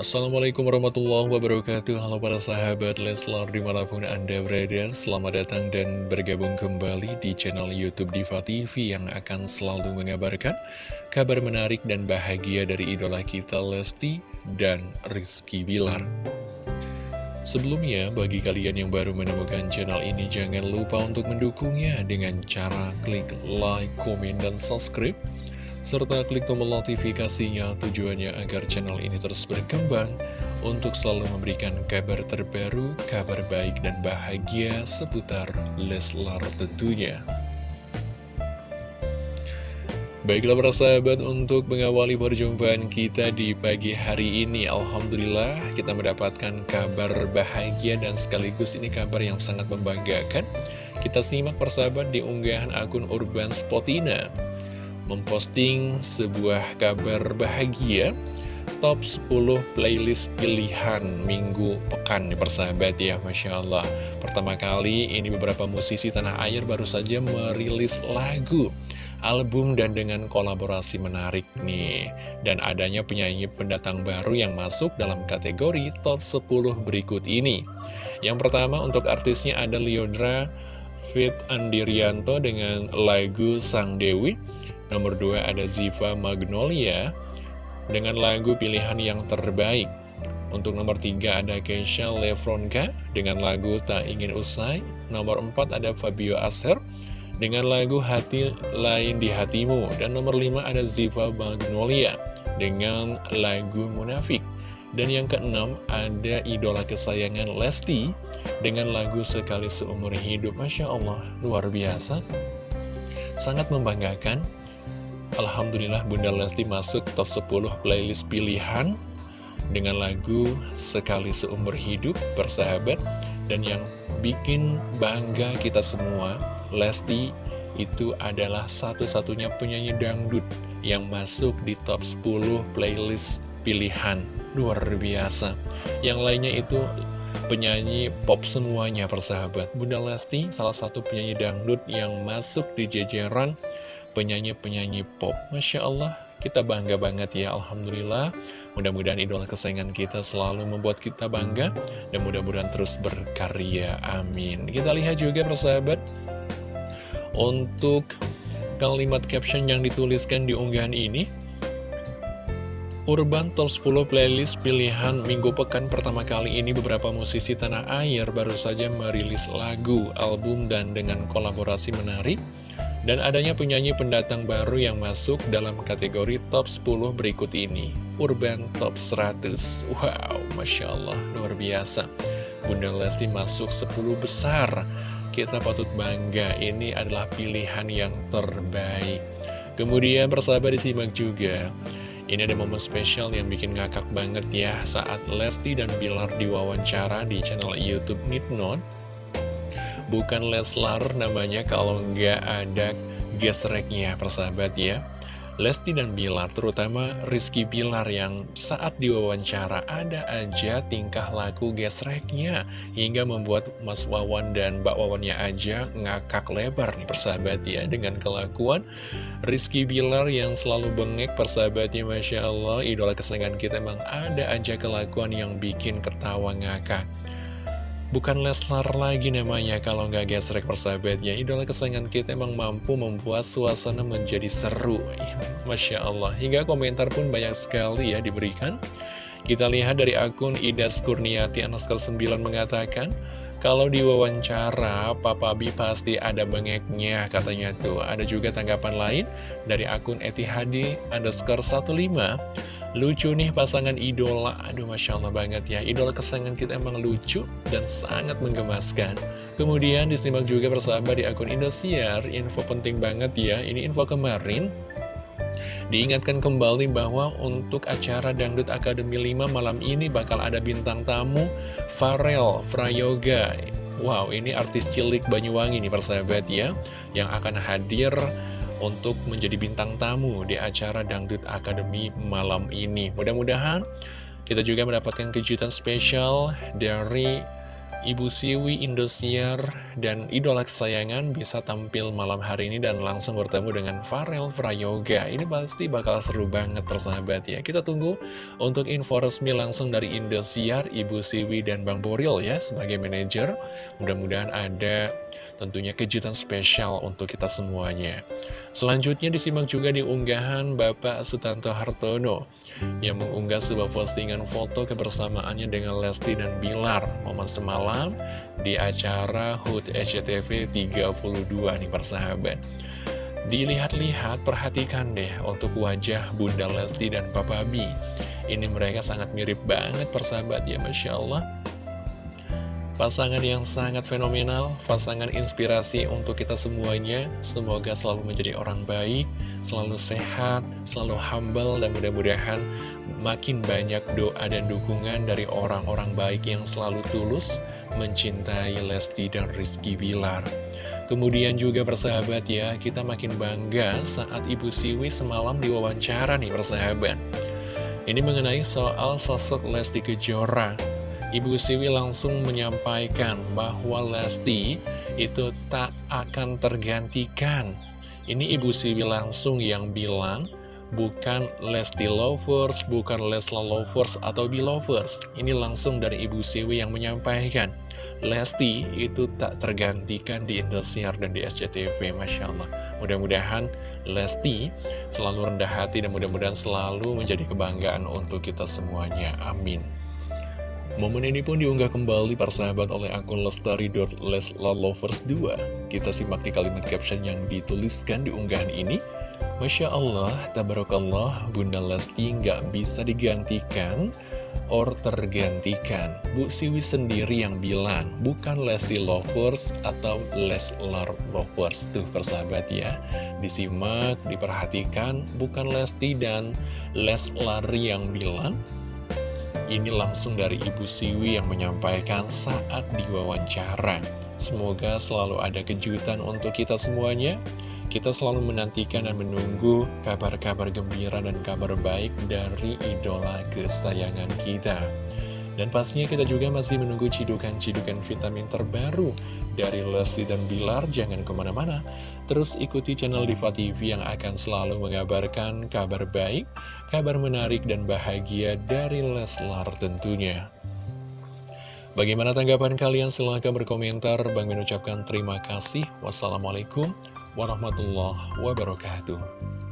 Assalamualaikum warahmatullahi wabarakatuh. Halo para sahabat Leslar di mana pun anda berada Selamat datang dan bergabung kembali di channel Youtube Diva TV Yang akan selalu mengabarkan kabar menarik dan bahagia dari idola kita Lesti dan Rizky Bilar. Sebelumnya, bagi kalian yang baru menemukan channel ini Jangan lupa untuk mendukungnya dengan cara klik like, komen, dan subscribe serta klik tombol notifikasinya tujuannya agar channel ini terus berkembang untuk selalu memberikan kabar terbaru, kabar baik dan bahagia seputar Leslar tentunya. Baiklah para sahabat untuk mengawali perjumpaan kita di pagi hari ini Alhamdulillah kita mendapatkan kabar bahagia dan sekaligus ini kabar yang sangat membanggakan Kita simak persahabat di unggahan akun Urban Spotina memposting sebuah kabar bahagia Top 10 playlist pilihan minggu pekan nih persahabat ya Masya Allah. Pertama kali ini beberapa musisi tanah air baru saja merilis lagu Album dan dengan kolaborasi menarik nih. Dan adanya penyanyi pendatang baru yang masuk dalam kategori top 10 berikut ini. Yang pertama untuk artisnya ada Liodra Fit Andirianto dengan lagu Sang Dewi Nomor 2 ada Ziva Magnolia dengan lagu pilihan yang terbaik. Untuk nomor 3 ada Keisha Lefronka dengan lagu Tak Ingin Usai. Nomor 4 ada Fabio Aser dengan lagu Hati Lain di Hatimu. Dan nomor 5 ada Ziva Magnolia dengan lagu Munafik. Dan yang keenam ada idola kesayangan Lesti dengan lagu Sekali Seumur Hidup. Masya Allah, luar biasa. Sangat membanggakan Alhamdulillah Bunda Lesti masuk top 10 playlist pilihan dengan lagu Sekali Seumur Hidup Persahabat dan yang bikin bangga kita semua Lesti itu adalah satu-satunya penyanyi dangdut yang masuk di top 10 playlist pilihan luar biasa yang lainnya itu penyanyi pop semuanya persahabat Bunda Lesti salah satu penyanyi dangdut yang masuk di jajaran penyanyi-penyanyi pop. Masya Allah, kita bangga banget ya, Alhamdulillah. Mudah-mudahan idola kesayangan kita selalu membuat kita bangga, dan mudah-mudahan terus berkarya. Amin. Kita lihat juga persahabat, untuk kalimat caption yang dituliskan di unggahan ini, Urban Top 10 Playlist pilihan minggu pekan pertama kali ini beberapa musisi tanah air baru saja merilis lagu, album, dan dengan kolaborasi menarik dan adanya penyanyi pendatang baru yang masuk dalam kategori top 10 berikut ini. Urban Top 100 Wow, Masya Allah, luar biasa. Bunda Lesti masuk 10 besar. Kita patut bangga, ini adalah pilihan yang terbaik. Kemudian persahabat disimak juga ini ada momen spesial yang bikin ngakak banget ya saat Lesti dan Bilar diwawancara di channel Youtube Midnight bukan Leslar namanya kalau nggak ada gesreknya persahabat ya Lesti dan Bilar, terutama Rizky Bilar yang saat diwawancara ada aja tingkah laku gesreknya hingga membuat Mas Wawan dan Mbak Wawannya aja ngakak lebar nih persahabat ya dengan kelakuan Rizky Bilar yang selalu bengek persahabatnya Masya Allah. Idola kesenangan kita emang ada aja kelakuan yang bikin ketawa ngakak Bukan Leslar lagi namanya kalau nggak gesrek persahabatnya. Idola kesayangan kita emang mampu membuat suasana menjadi seru. Masya Allah. Hingga komentar pun banyak sekali ya diberikan. Kita lihat dari akun Ida Kurniati Anaskar 9 mengatakan Kalau diwawancara Papa Bi pasti ada bengeknya katanya tuh. Ada juga tanggapan lain dari akun Etihadi underscore 15 Lucu nih pasangan idola. Aduh Masya Allah banget ya. Idola kesayangan kita emang lucu dan sangat menggemaskan. Kemudian disimak juga persahabat di akun Indosiar. Info penting banget ya. Ini info kemarin Diingatkan kembali bahwa untuk acara Dangdut Akademi 5 malam ini bakal ada bintang tamu Farel Prayoga. Wow ini artis cilik Banyuwangi nih persahabat ya Yang akan hadir untuk menjadi bintang tamu di acara Dangdut Academy malam ini. Mudah-mudahan kita juga mendapatkan kejutan spesial dari Ibu Siwi, Indosiar, dan idola kesayangan bisa tampil malam hari ini dan langsung bertemu dengan Farel Prayoga. Ini pasti bakal seru banget persahabat ya. Kita tunggu untuk info resmi langsung dari Indosiar, Ibu Siwi, dan Bang Boril ya sebagai manajer. Mudah-mudahan ada tentunya kejutan spesial untuk kita semuanya. Selanjutnya disimak juga di unggahan Bapak Sutanto Hartono yang mengunggah sebuah postingan foto kebersamaannya dengan Lesti dan Bilar momen semalam di acara HUT SCTV 32 nih persahabat. Dilihat-lihat, perhatikan deh untuk wajah Bunda Lesti dan Papa B. Ini mereka sangat mirip banget persahabat ya, Masya Allah. Pasangan yang sangat fenomenal, pasangan inspirasi untuk kita semuanya. Semoga selalu menjadi orang baik, selalu sehat, selalu humble, dan mudah-mudahan makin banyak doa dan dukungan dari orang-orang baik yang selalu tulus mencintai Lesti dan Rizky Bilar. Kemudian juga persahabat ya, kita makin bangga saat Ibu Siwi semalam diwawancara nih persahabat. Ini mengenai soal sosok Lesti Kejora Ibu Siwi langsung menyampaikan bahwa Lesti itu tak akan tergantikan. Ini Ibu Siwi langsung yang bilang, bukan Lesti Lovers, bukan Lesla Lovers atau Belovers. Ini langsung dari Ibu Siwi yang menyampaikan. Lesti itu tak tergantikan di Indosiar dan di SCTV, Masya Allah. Mudah-mudahan Lesti selalu rendah hati dan mudah-mudahan selalu menjadi kebanggaan untuk kita semuanya. Amin. Momen ini pun diunggah kembali persahabat oleh akun lestari.leslalovers2 Kita simak di kalimat caption yang dituliskan di unggahan ini. Masya Allah, tabarakallah, Bunda Lesti nggak bisa digantikan or tergantikan. Bu Siwi sendiri yang bilang, bukan Lesti Lovers atau Leslar Lovers Tuh persahabat ya. Disimak, diperhatikan, bukan Lesti dan Leslar yang bilang ini langsung dari Ibu Siwi yang menyampaikan saat diwawancara. Semoga selalu ada kejutan untuk kita semuanya. Kita selalu menantikan dan menunggu kabar-kabar gembira dan kabar baik dari idola kesayangan kita. Dan pastinya kita juga masih menunggu cidukan-cidukan vitamin terbaru dari Lesti dan Bilar. Jangan ke mana-mana, terus ikuti channel Diva TV yang akan selalu mengabarkan kabar baik, kabar menarik dan bahagia dari Leslar tentunya. Bagaimana tanggapan kalian? Silahkan berkomentar. Bang mengucapkan terima kasih. Wassalamualaikum warahmatullahi wabarakatuh.